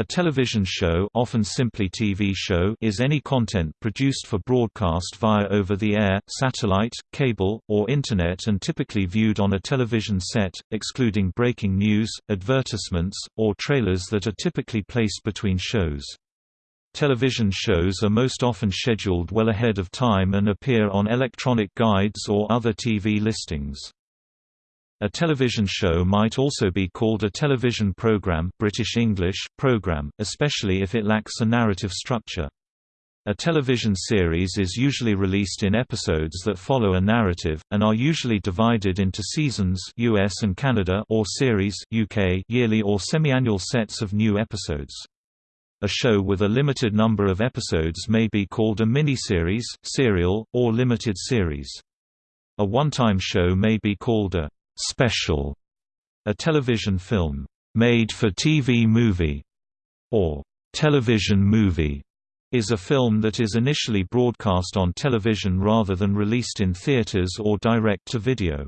A television show often simply TV show is any content produced for broadcast via over-the-air, satellite, cable, or Internet and typically viewed on a television set, excluding breaking news, advertisements, or trailers that are typically placed between shows. Television shows are most often scheduled well ahead of time and appear on electronic guides or other TV listings. A television show might also be called a television program British English, program, especially if it lacks a narrative structure. A television series is usually released in episodes that follow a narrative, and are usually divided into seasons US and Canada or series UK yearly or semi-annual sets of new episodes. A show with a limited number of episodes may be called a miniseries, serial, or limited series. A one-time show may be called a special, a television film, made for TV movie, or television movie, is a film that is initially broadcast on television rather than released in theaters or direct-to-video.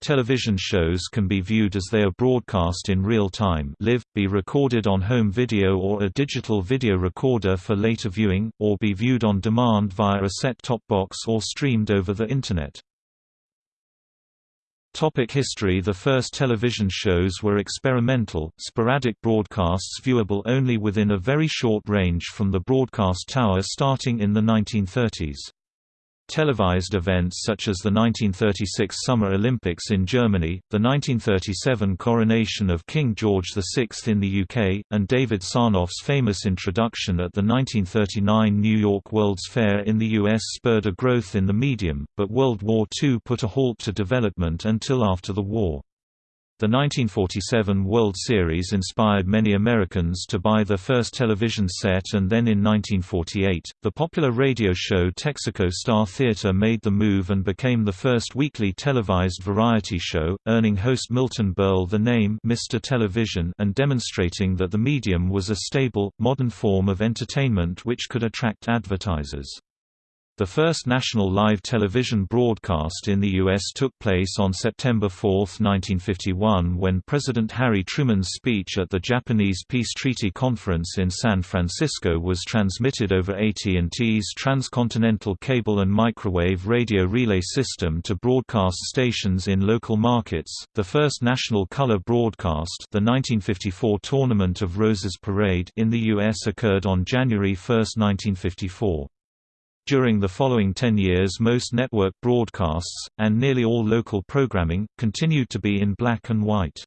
Television shows can be viewed as they are broadcast in real time live, be recorded on home video or a digital video recorder for later viewing, or be viewed on demand via a set-top box or streamed over the Internet. Topic history The first television shows were experimental, sporadic broadcasts viewable only within a very short range from the broadcast tower starting in the 1930s. Televised events such as the 1936 Summer Olympics in Germany, the 1937 coronation of King George VI in the UK, and David Sarnoff's famous introduction at the 1939 New York World's Fair in the US spurred a growth in the medium, but World War II put a halt to development until after the war. The 1947 World Series inspired many Americans to buy their first television set and then in 1948, the popular radio show Texaco Star Theater made the move and became the first weekly televised variety show, earning host Milton Berle the name Mr. Television and demonstrating that the medium was a stable, modern form of entertainment which could attract advertisers. The first national live television broadcast in the U.S. took place on September 4, 1951 when President Harry Truman's speech at the Japanese Peace Treaty Conference in San Francisco was transmitted over AT&T's transcontinental cable and microwave radio relay system to broadcast stations in local markets. The first national color broadcast, the 1954 Tournament of Roses Parade in the U.S. occurred on January 1, 1954. During the following ten years most network broadcasts, and nearly all local programming, continued to be in black and white.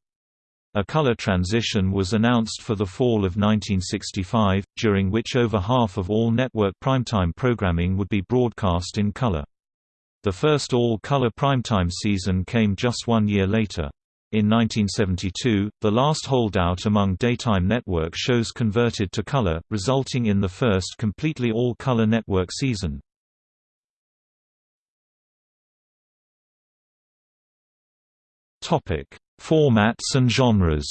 A color transition was announced for the fall of 1965, during which over half of all network primetime programming would be broadcast in color. The first all-color primetime season came just one year later. In 1972, the last holdout among daytime network shows converted to color, resulting in the first completely all-color network season. Topic: Formats and genres.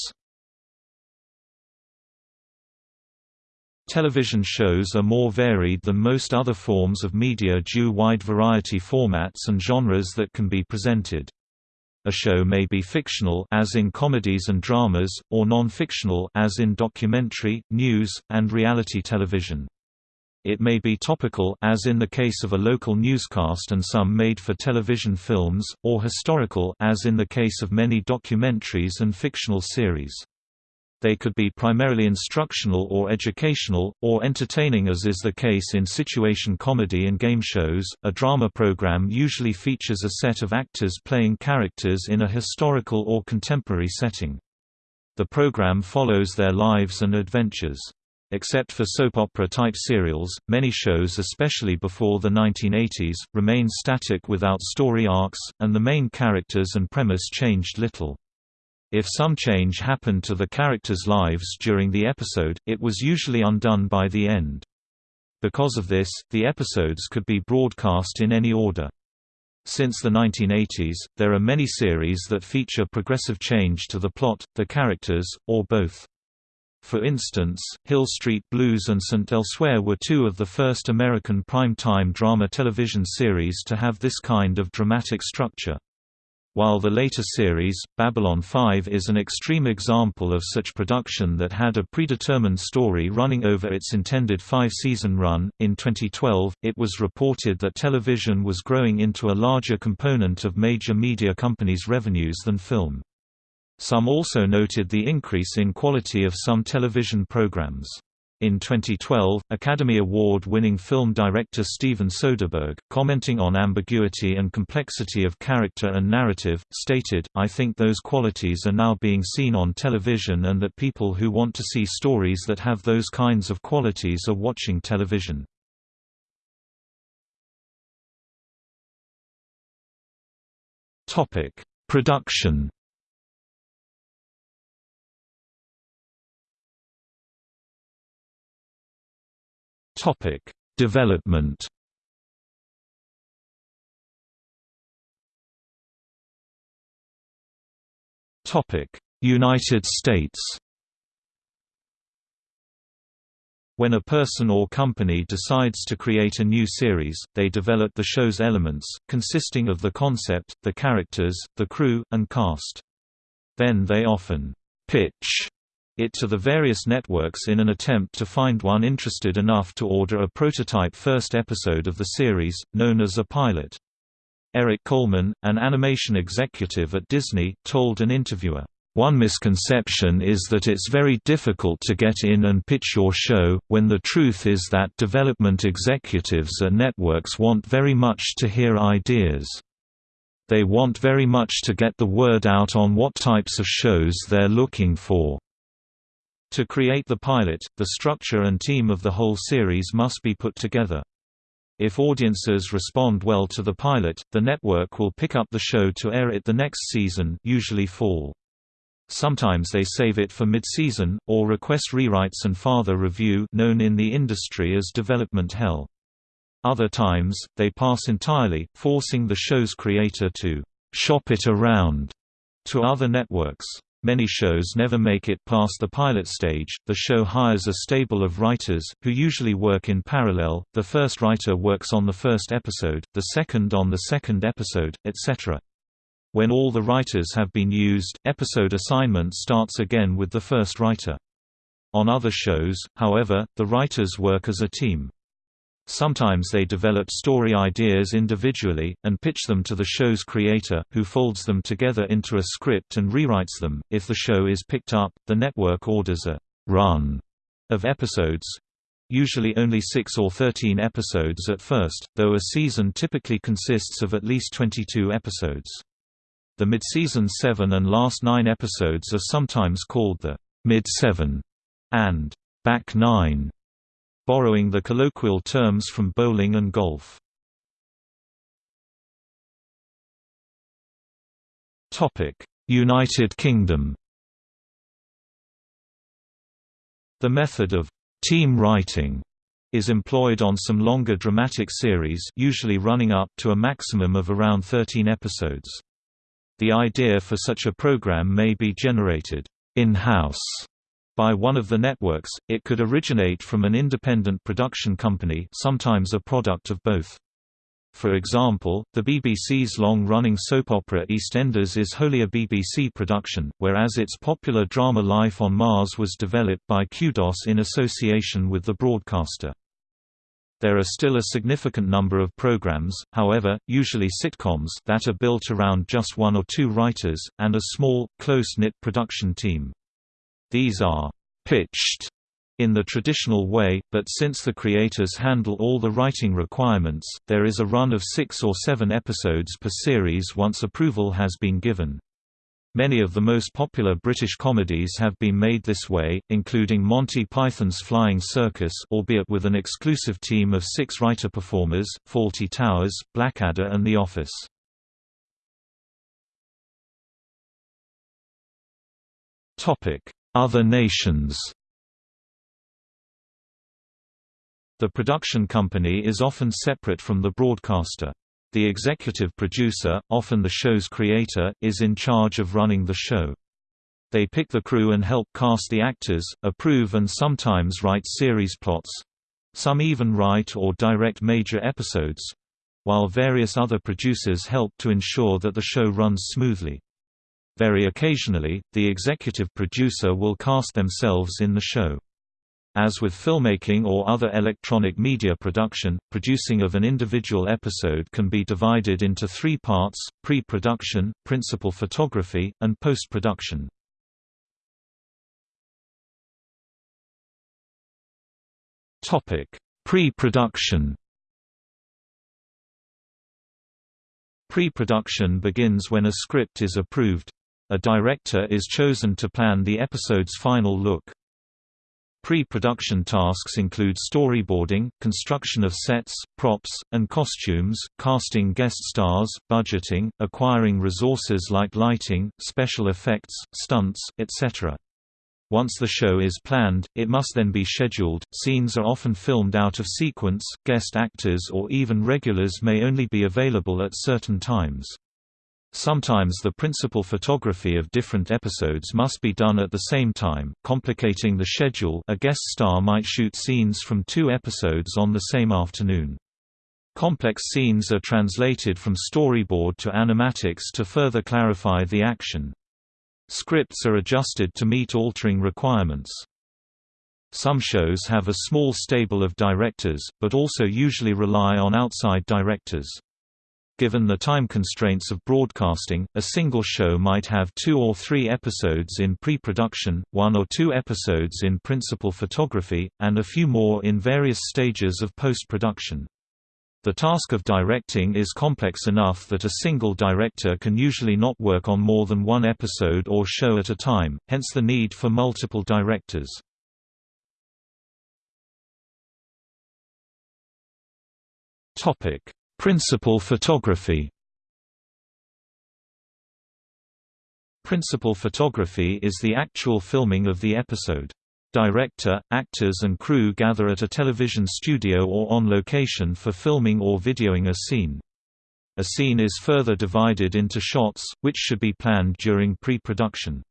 Television shows are more varied than most other forms of media due wide variety formats and genres that can be presented. A show may be fictional as in comedies and dramas, or non-fictional as in documentary, news, and reality television. It may be topical as in the case of a local newscast and some made-for-television films, or historical as in the case of many documentaries and fictional series. They could be primarily instructional or educational, or entertaining as is the case in situation comedy and game shows. A drama program usually features a set of actors playing characters in a historical or contemporary setting. The program follows their lives and adventures. Except for soap opera-type serials, many shows especially before the 1980s, remained static without story arcs, and the main characters and premise changed little. If some change happened to the characters' lives during the episode, it was usually undone by the end. Because of this, the episodes could be broadcast in any order. Since the 1980s, there are many series that feature progressive change to the plot, the characters, or both. For instance, Hill Street Blues and St. Elsewhere were two of the first American prime-time drama television series to have this kind of dramatic structure. While the later series, Babylon 5 is an extreme example of such production that had a predetermined story running over its intended five-season run, in 2012, it was reported that television was growing into a larger component of major media companies' revenues than film. Some also noted the increase in quality of some television programs. In 2012, Academy Award-winning film director Steven Soderbergh, commenting on ambiguity and complexity of character and narrative, stated, I think those qualities are now being seen on television and that people who want to see stories that have those kinds of qualities are watching television. Production Topic: Development. Topic: United States. When a person or company decides to create a new series, they develop the show's elements, consisting of the concept, the characters, the crew, and cast. Then they often pitch it to the various networks in an attempt to find one interested enough to order a prototype first episode of the series, known as a pilot. Eric Coleman, an animation executive at Disney, told an interviewer, one misconception is that it's very difficult to get in and pitch your show, when the truth is that development executives at networks want very much to hear ideas. They want very much to get the word out on what types of shows they're looking for. To create the pilot, the structure and team of the whole series must be put together. If audiences respond well to the pilot, the network will pick up the show to air it the next season usually fall. Sometimes they save it for mid-season, or request rewrites and farther review known in the industry as development hell. Other times, they pass entirely, forcing the show's creator to «shop it around» to other networks. Many shows never make it past the pilot stage. The show hires a stable of writers, who usually work in parallel. The first writer works on the first episode, the second on the second episode, etc. When all the writers have been used, episode assignment starts again with the first writer. On other shows, however, the writers work as a team. Sometimes they develop story ideas individually, and pitch them to the show's creator, who folds them together into a script and rewrites them. If the show is picked up, the network orders a run of episodes usually only 6 or 13 episodes at first, though a season typically consists of at least 22 episodes. The mid-season 7 and last 9 episodes are sometimes called the mid-7 and back 9 borrowing the colloquial terms from bowling and golf. United Kingdom The method of «team writing» is employed on some longer dramatic series usually running up to a maximum of around 13 episodes. The idea for such a program may be generated in-house by one of the networks, it could originate from an independent production company sometimes a product of both. For example, the BBC's long-running soap opera EastEnders is wholly a BBC production, whereas its popular drama Life on Mars was developed by Kudos in association with the broadcaster. There are still a significant number of programs, however, usually sitcoms that are built around just one or two writers, and a small, close-knit production team. These are pitched in the traditional way, but since the creators handle all the writing requirements, there is a run of six or seven episodes per series once approval has been given. Many of the most popular British comedies have been made this way, including Monty Python's Flying Circus albeit with an exclusive team of six writer-performers, Fawlty Towers, Blackadder and The Office. Other nations The production company is often separate from the broadcaster. The executive producer, often the show's creator, is in charge of running the show. They pick the crew and help cast the actors, approve and sometimes write series plots. Some even write or direct major episodes. while various other producers help to ensure that the show runs smoothly. Very occasionally, the executive producer will cast themselves in the show. As with filmmaking or other electronic media production, producing of an individual episode can be divided into three parts, pre-production, principal photography, and post-production. Pre-production Pre-production begins when a script is approved. A director is chosen to plan the episode's final look. Pre-production tasks include storyboarding, construction of sets, props, and costumes, casting guest stars, budgeting, acquiring resources like lighting, special effects, stunts, etc. Once the show is planned, it must then be scheduled. Scenes are often filmed out of sequence, guest actors or even regulars may only be available at certain times. Sometimes the principal photography of different episodes must be done at the same time, complicating the schedule a guest star might shoot scenes from two episodes on the same afternoon. Complex scenes are translated from storyboard to animatics to further clarify the action. Scripts are adjusted to meet altering requirements. Some shows have a small stable of directors, but also usually rely on outside directors. Given the time constraints of broadcasting, a single show might have two or three episodes in pre-production, one or two episodes in principal photography, and a few more in various stages of post-production. The task of directing is complex enough that a single director can usually not work on more than one episode or show at a time, hence the need for multiple directors. Principal photography Principal photography is the actual filming of the episode. Director, actors and crew gather at a television studio or on location for filming or videoing a scene. A scene is further divided into shots, which should be planned during pre-production.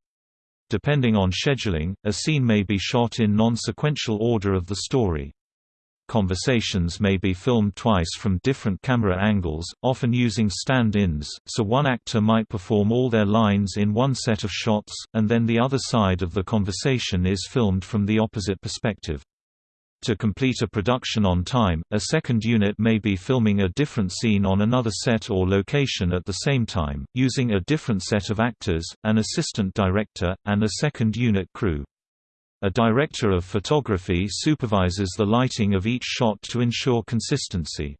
Depending on scheduling, a scene may be shot in non-sequential order of the story. Conversations may be filmed twice from different camera angles, often using stand-ins, so one actor might perform all their lines in one set of shots, and then the other side of the conversation is filmed from the opposite perspective. To complete a production on time, a second unit may be filming a different scene on another set or location at the same time, using a different set of actors, an assistant director, and a second unit crew. A director of photography supervises the lighting of each shot to ensure consistency.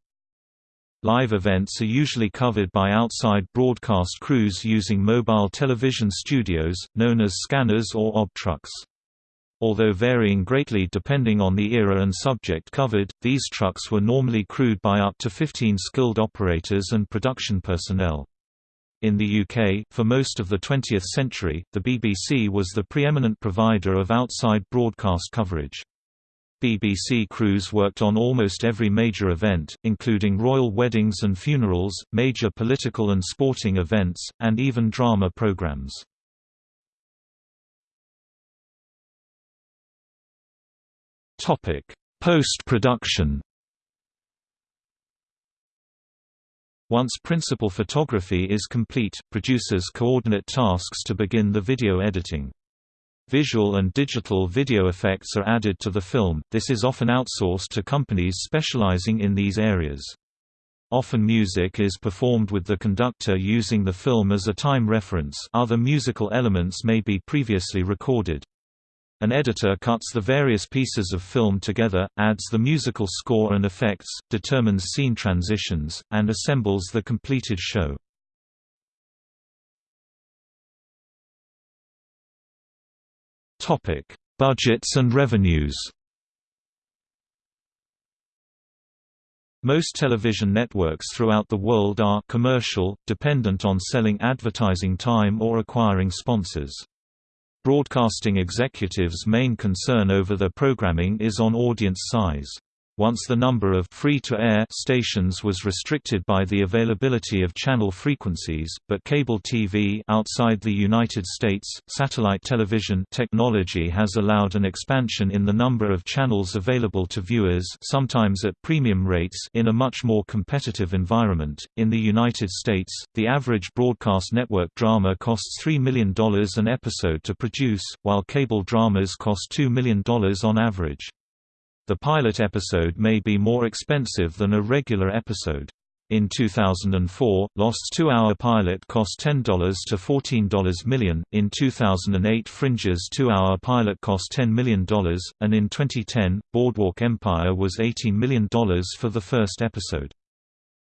Live events are usually covered by outside broadcast crews using mobile television studios, known as scanners or OB trucks. Although varying greatly depending on the era and subject covered, these trucks were normally crewed by up to 15 skilled operators and production personnel. In the UK, for most of the 20th century, the BBC was the preeminent provider of outside broadcast coverage. BBC crews worked on almost every major event, including royal weddings and funerals, major political and sporting events, and even drama programmes. Post-production Once principal photography is complete, producers coordinate tasks to begin the video editing. Visual and digital video effects are added to the film, this is often outsourced to companies specializing in these areas. Often music is performed with the conductor using the film as a time reference other musical elements may be previously recorded. An editor cuts the various pieces of film together, adds the musical score and effects, determines scene transitions, and assembles the completed show. Topic: Budgets and revenues Most television networks throughout the world are commercial, dependent on selling advertising time or acquiring sponsors. Broadcasting executives' main concern over their programming is on audience size. Once the number of free-to-air stations was restricted by the availability of channel frequencies, but cable TV outside the United States, satellite television technology has allowed an expansion in the number of channels available to viewers sometimes at premium rates in a much more competitive environment. In the United States, the average broadcast network drama costs $3 million an episode to produce, while cable dramas cost $2 million on average. The pilot episode may be more expensive than a regular episode. In 2004, Lost's two-hour pilot cost $10 to $14 million, in 2008 Fringe's two-hour pilot cost $10 million, and in 2010, Boardwalk Empire was $18 million for the first episode.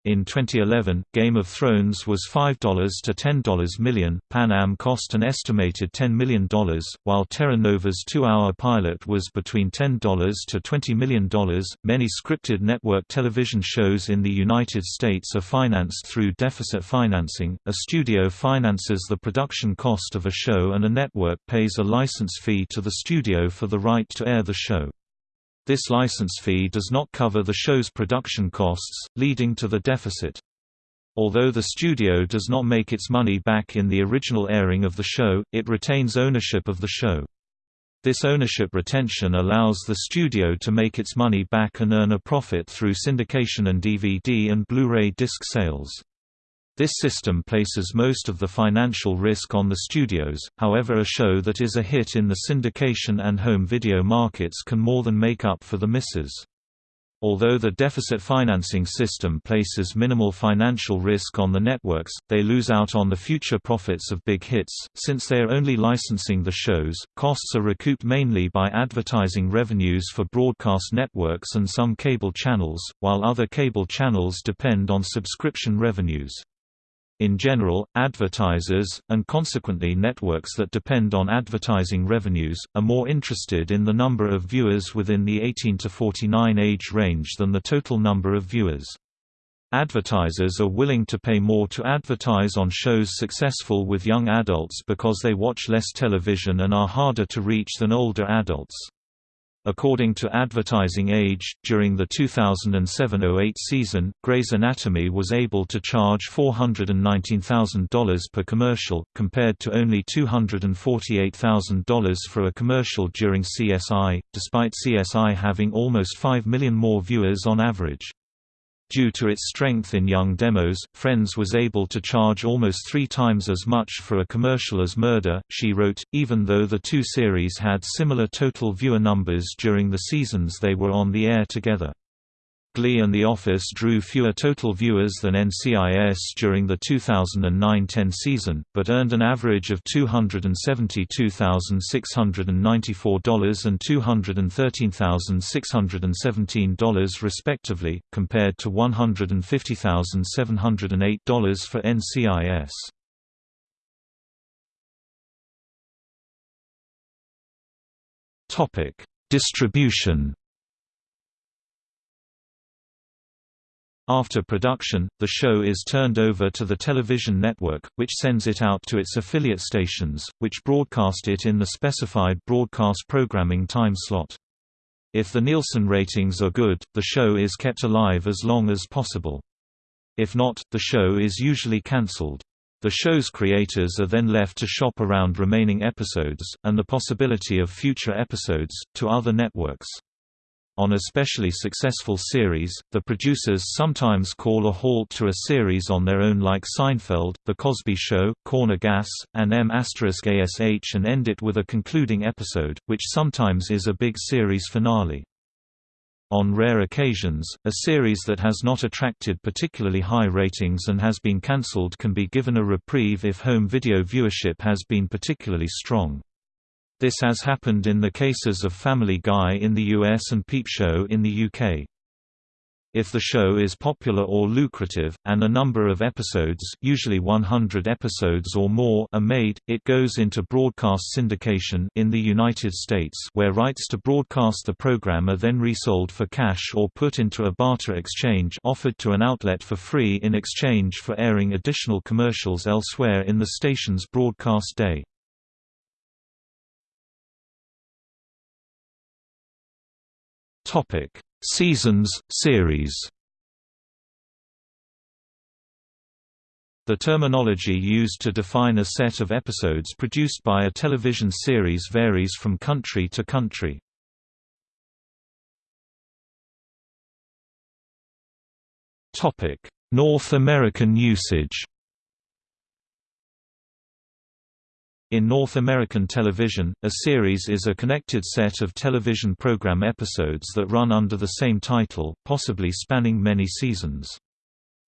In 2011, Game of Thrones was $5 to $10 million. Pan Am cost an estimated $10 million, while Terra Nova's two-hour pilot was between $10 to $20 million. Many scripted network television shows in the United States are financed through deficit financing. A studio finances the production cost of a show and a network pays a license fee to the studio for the right to air the show. This license fee does not cover the show's production costs, leading to the deficit. Although the studio does not make its money back in the original airing of the show, it retains ownership of the show. This ownership retention allows the studio to make its money back and earn a profit through syndication and DVD and Blu-ray disc sales. This system places most of the financial risk on the studios, however a show that is a hit in the syndication and home video markets can more than make up for the misses. Although the deficit financing system places minimal financial risk on the networks, they lose out on the future profits of big hits, since they are only licensing the shows. Costs are recouped mainly by advertising revenues for broadcast networks and some cable channels, while other cable channels depend on subscription revenues. In general, advertisers, and consequently networks that depend on advertising revenues, are more interested in the number of viewers within the 18 to 49 age range than the total number of viewers. Advertisers are willing to pay more to advertise on shows successful with young adults because they watch less television and are harder to reach than older adults. According to Advertising Age, during the 2007–08 season, Grey's Anatomy was able to charge $419,000 per commercial, compared to only $248,000 for a commercial during CSI, despite CSI having almost 5 million more viewers on average. Due to its strength in young demos, Friends was able to charge almost three times as much for a commercial as Murder, she wrote, even though the two series had similar total viewer numbers during the seasons they were on the air together. Glee and The Office drew fewer total viewers than NCIS during the 2009–10 season, but earned an average of $272,694 and $213,617 respectively, compared to $150,708 for NCIS. Distribution After production, the show is turned over to the television network, which sends it out to its affiliate stations, which broadcast it in the specified broadcast programming time slot. If the Nielsen ratings are good, the show is kept alive as long as possible. If not, the show is usually cancelled. The show's creators are then left to shop around remaining episodes, and the possibility of future episodes, to other networks. On especially successful series, the producers sometimes call a halt to a series on their own like Seinfeld, The Cosby Show, Corner Gas, and M*ASH and end it with a concluding episode, which sometimes is a big series finale. On rare occasions, a series that has not attracted particularly high ratings and has been cancelled can be given a reprieve if home video viewership has been particularly strong. This has happened in the cases of Family Guy in the US and Peep Show in the UK. If the show is popular or lucrative, and a number of episodes usually 100 episodes or more are made, it goes into broadcast syndication in the United States where rights to broadcast the program are then resold for cash or put into a barter exchange offered to an outlet for free in exchange for airing additional commercials elsewhere in the station's broadcast day. Topic: Seasons, series The terminology used to define a set of episodes produced by a television series varies from country to country. North American usage In North American television, a series is a connected set of television program episodes that run under the same title, possibly spanning many seasons.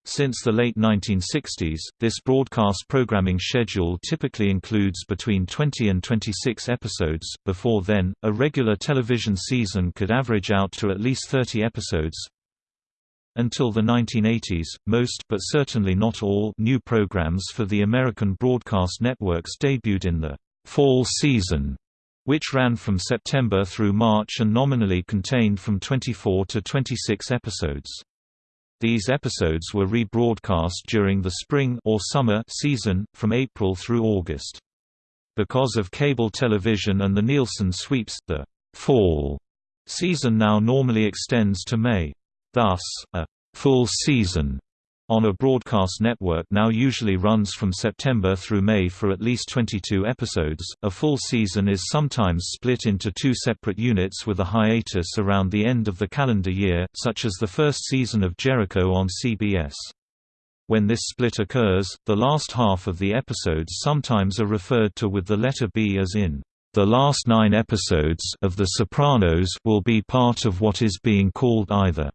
Since the late 1960s, this broadcast programming schedule typically includes between 20 and 26 episodes. Before then, a regular television season could average out to at least 30 episodes. Until the 1980s, most but certainly not all new programs for the American broadcast networks debuted in the fall season, which ran from September through March and nominally contained from 24 to 26 episodes. These episodes were rebroadcast during the spring or summer season, from April through August. Because of cable television and the Nielsen sweeps, the fall season now normally extends to May. Thus, a full season on a broadcast network now usually runs from September through May for at least 22 episodes. A full season is sometimes split into two separate units with a hiatus around the end of the calendar year, such as the first season of Jericho on CBS. When this split occurs, the last half of the episodes sometimes are referred to with the letter B as in the last nine episodes of The Sopranos will be part of what is being called either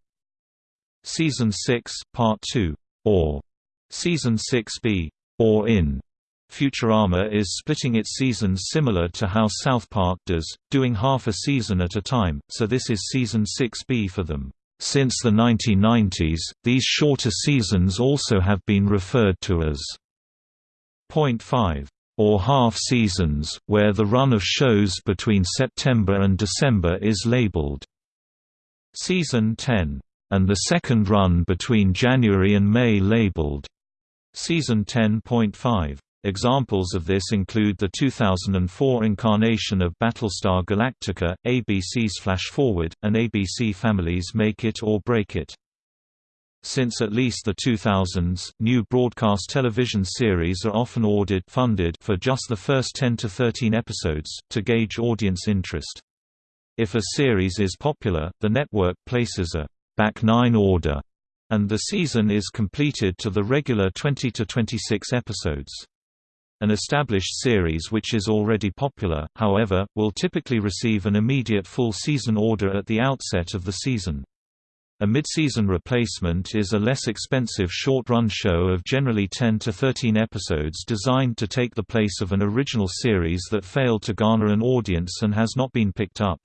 Season 6, Part 2 or Season 6b, or in. Futurama is splitting its seasons similar to how South Park does, doing half a season at a time, so this is Season 6b for them. Since the 1990s, these shorter seasons also have been referred to as Point 5 or half seasons, where the run of shows between September and December is labeled Season 10 and the second run between January and May labeled Season 10.5. Examples of this include the 2004 incarnation of Battlestar Galactica, ABC's Flash Forward, and ABC Family's Make It or Break It. Since at least the 2000s, new broadcast television series are often ordered funded for just the first 10 to 13 episodes, to gauge audience interest. If a series is popular, the network places a back nine order, and the season is completed to the regular 20 to 26 episodes. An established series which is already popular, however, will typically receive an immediate full season order at the outset of the season. A mid-season replacement is a less expensive short-run show of generally 10 to 13 episodes designed to take the place of an original series that failed to garner an audience and has not been picked up.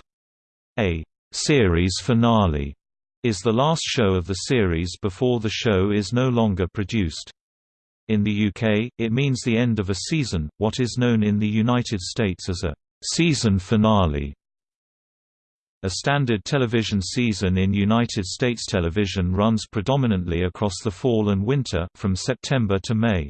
A series finale is the last show of the series before the show is no longer produced. In the UK, it means the end of a season, what is known in the United States as a season finale. A standard television season in United States television runs predominantly across the fall and winter, from September to May.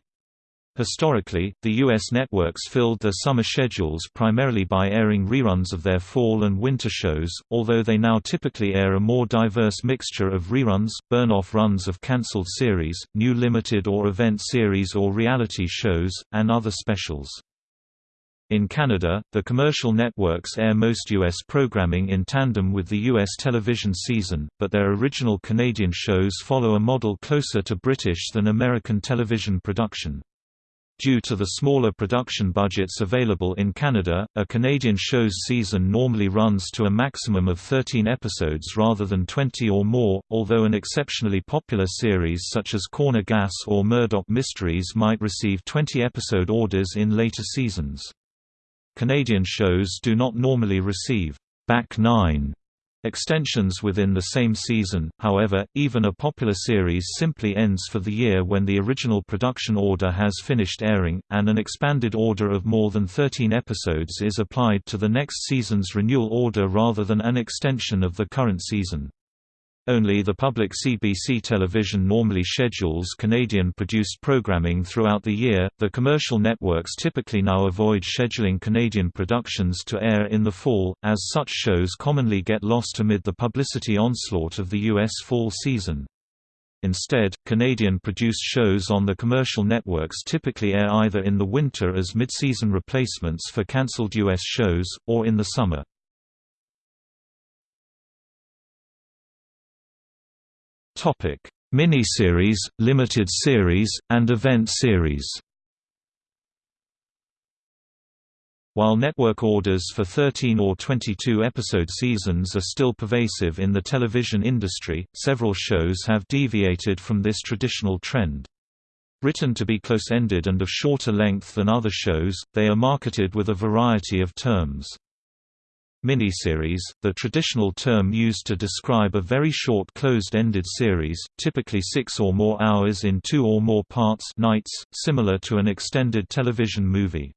Historically, the U.S. networks filled their summer schedules primarily by airing reruns of their fall and winter shows, although they now typically air a more diverse mixture of reruns, burn-off runs of cancelled series, new limited or event series or reality shows, and other specials. In Canada, the commercial networks air most U.S. programming in tandem with the U.S. television season, but their original Canadian shows follow a model closer to British than American television production. Due to the smaller production budgets available in Canada, a Canadian show's season normally runs to a maximum of 13 episodes rather than 20 or more, although an exceptionally popular series such as Corner Gas or Murdoch Mysteries might receive 20-episode orders in later seasons. Canadian shows do not normally receive back nine Extensions within the same season, however, even a popular series simply ends for the year when the original production order has finished airing, and an expanded order of more than 13 episodes is applied to the next season's renewal order rather than an extension of the current season. Only the public CBC television normally schedules Canadian-produced programming throughout the year. The commercial networks typically now avoid scheduling Canadian productions to air in the fall, as such shows commonly get lost amid the publicity onslaught of the U.S. fall season. Instead, Canadian-produced shows on the commercial networks typically air either in the winter as mid-season replacements for cancelled U.S. shows, or in the summer. Topic: Miniseries, limited series, and event series. While network orders for 13 or 22 episode seasons are still pervasive in the television industry, several shows have deviated from this traditional trend. Written to be close-ended and of shorter length than other shows, they are marketed with a variety of terms. Miniseries, the traditional term used to describe a very short closed-ended series, typically six or more hours in two or more parts nights, similar to an extended television movie.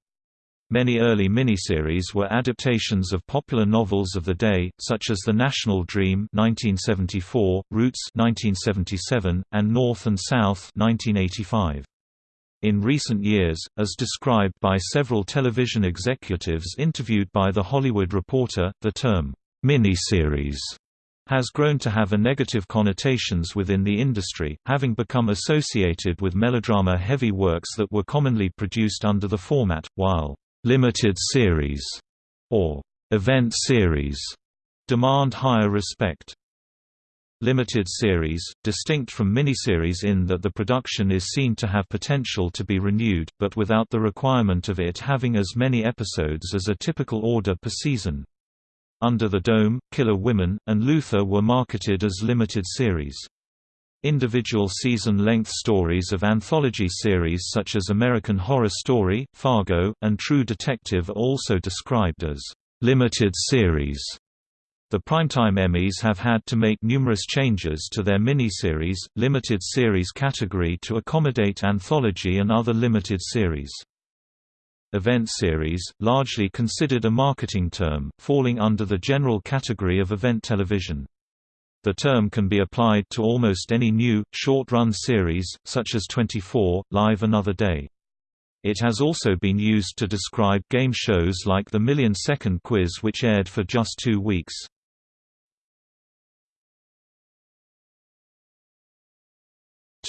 Many early miniseries were adaptations of popular novels of the day, such as The National Dream 1974, Roots 1977, and North and South 1985. In recent years, as described by several television executives interviewed by The Hollywood Reporter, the term, miniseries has grown to have a negative connotations within the industry, having become associated with melodrama-heavy works that were commonly produced under the format, while limited series or event series demand higher respect. Limited series, distinct from miniseries in that the production is seen to have potential to be renewed, but without the requirement of it having as many episodes as a typical order per season. Under the Dome, Killer Women, and Luther were marketed as limited series. Individual season-length stories of anthology series such as American Horror Story, Fargo, and True Detective are also described as limited series. The Primetime Emmys have had to make numerous changes to their miniseries, limited series category to accommodate anthology and other limited series. Event series, largely considered a marketing term, falling under the general category of event television. The term can be applied to almost any new, short-run series, such as 24, Live Another Day. It has also been used to describe game shows like the Million Second Quiz which aired for just two weeks.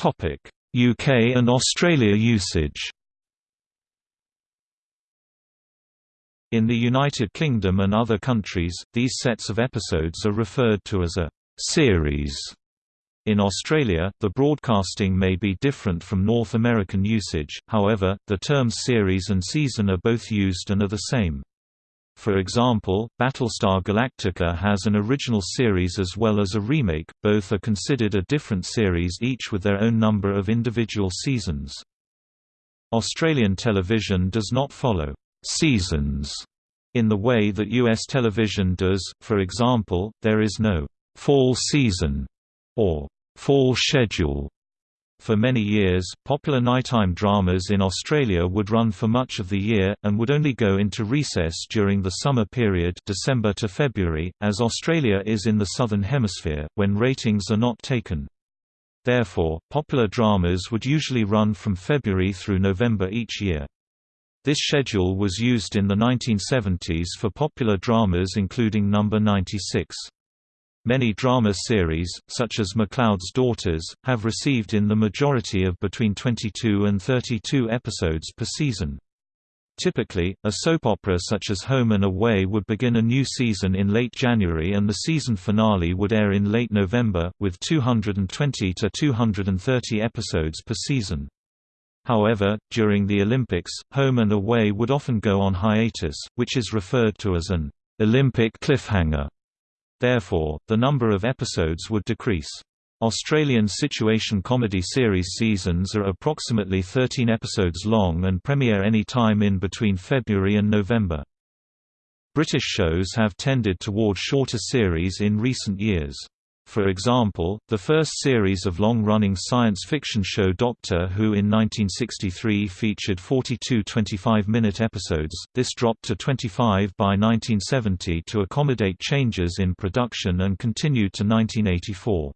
UK and Australia usage In the United Kingdom and other countries, these sets of episodes are referred to as a «series». In Australia, the broadcasting may be different from North American usage, however, the terms series and season are both used and are the same. For example, Battlestar Galactica has an original series as well as a remake, both are considered a different series each with their own number of individual seasons. Australian television does not follow «seasons» in the way that US television does, for example, there is no «fall season» or «fall schedule» For many years, popular nighttime dramas in Australia would run for much of the year, and would only go into recess during the summer period December to February, as Australia is in the Southern Hemisphere, when ratings are not taken. Therefore, popular dramas would usually run from February through November each year. This schedule was used in the 1970s for popular dramas including Number 96. Many drama series, such as McLeod's Daughters, have received in the majority of between 22 and 32 episodes per season. Typically, a soap opera such as Home and Away would begin a new season in late January and the season finale would air in late November, with 220 to 230 episodes per season. However, during the Olympics, Home and Away would often go on hiatus, which is referred to as an Olympic cliffhanger. Therefore, the number of episodes would decrease. Australian situation comedy series seasons are approximately 13 episodes long and premiere any time in between February and November. British shows have tended toward shorter series in recent years. For example, the first series of long-running science fiction show Doctor Who in 1963 featured 42 25-minute episodes, this dropped to 25 by 1970 to accommodate changes in production and continued to 1984.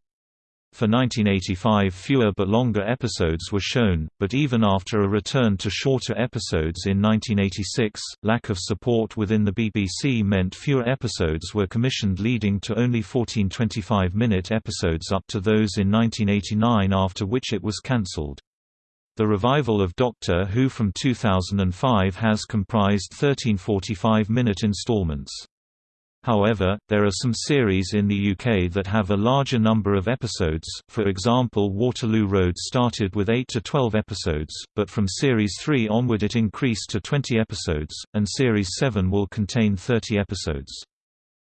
For 1985 fewer but longer episodes were shown, but even after a return to shorter episodes in 1986, lack of support within the BBC meant fewer episodes were commissioned leading to only 14 25-minute episodes up to those in 1989 after which it was cancelled. The revival of Doctor Who from 2005 has comprised 13 45-minute installments. However, there are some series in the UK that have a larger number of episodes, for example Waterloo Road started with 8 to 12 episodes, but from Series 3 onward it increased to 20 episodes, and Series 7 will contain 30 episodes.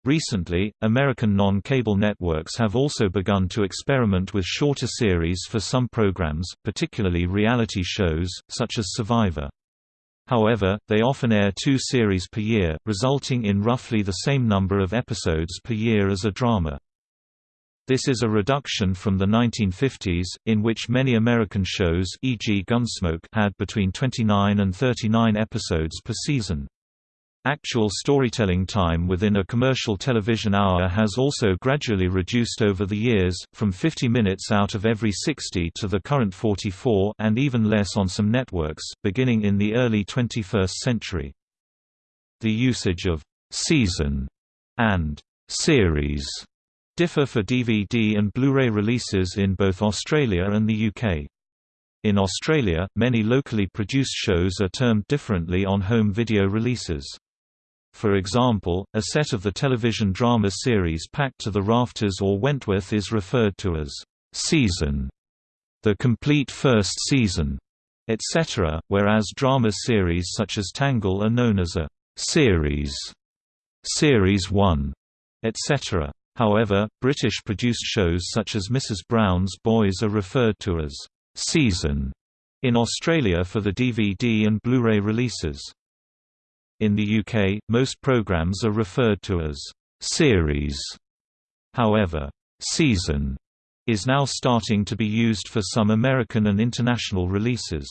Recently, American non-cable networks have also begun to experiment with shorter series for some programs, particularly reality shows, such as Survivor. However, they often air two series per year, resulting in roughly the same number of episodes per year as a drama. This is a reduction from the 1950s, in which many American shows e.g. Gunsmoke had between 29 and 39 episodes per season. Actual storytelling time within a commercial television hour has also gradually reduced over the years, from 50 minutes out of every 60 to the current 44 and even less on some networks, beginning in the early 21st century. The usage of «season» and «series» differ for DVD and Blu-ray releases in both Australia and the UK. In Australia, many locally produced shows are termed differently on home video releases. For example, a set of the television drama series Packed to the Rafters or Wentworth is referred to as season, the complete first season, etc., whereas drama series such as Tangle are known as a series, series 1, etc. However, British-produced shows such as Mrs. Brown's Boys are referred to as season in Australia for the DVD and Blu-ray releases. In the UK, most programs are referred to as series. However, season is now starting to be used for some American and international releases.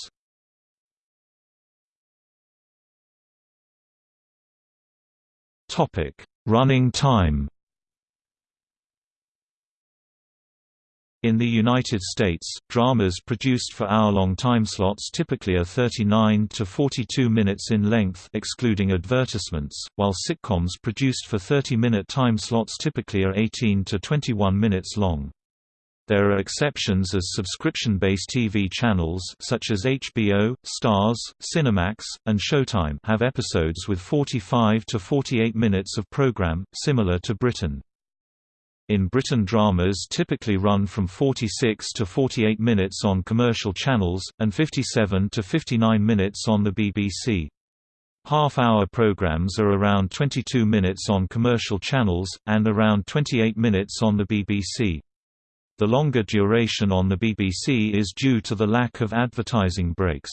Running time. In the United States, dramas produced for hour-long timeslots typically are 39 to 42 minutes in length excluding advertisements, while sitcoms produced for 30-minute time slots typically are 18 to 21 minutes long. There are exceptions as subscription-based TV channels such as HBO, Starz, Cinemax, and Showtime have episodes with 45 to 48 minutes of program, similar to Britain. In Britain dramas typically run from 46 to 48 minutes on commercial channels, and 57 to 59 minutes on the BBC. Half-hour programs are around 22 minutes on commercial channels, and around 28 minutes on the BBC. The longer duration on the BBC is due to the lack of advertising breaks.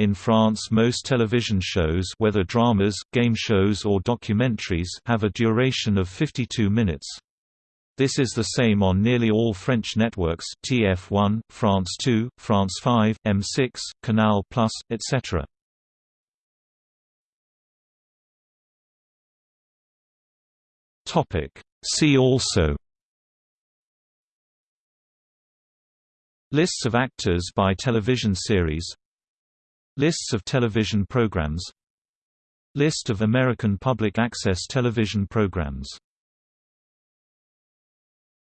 In France most television shows whether dramas, game shows or documentaries have a duration of 52 minutes. This is the same on nearly all French networks TF1, France 2, France 5, M6, Canal+, etc. Topic. See also Lists of actors by television series Lists of television programs. List of American public access television programs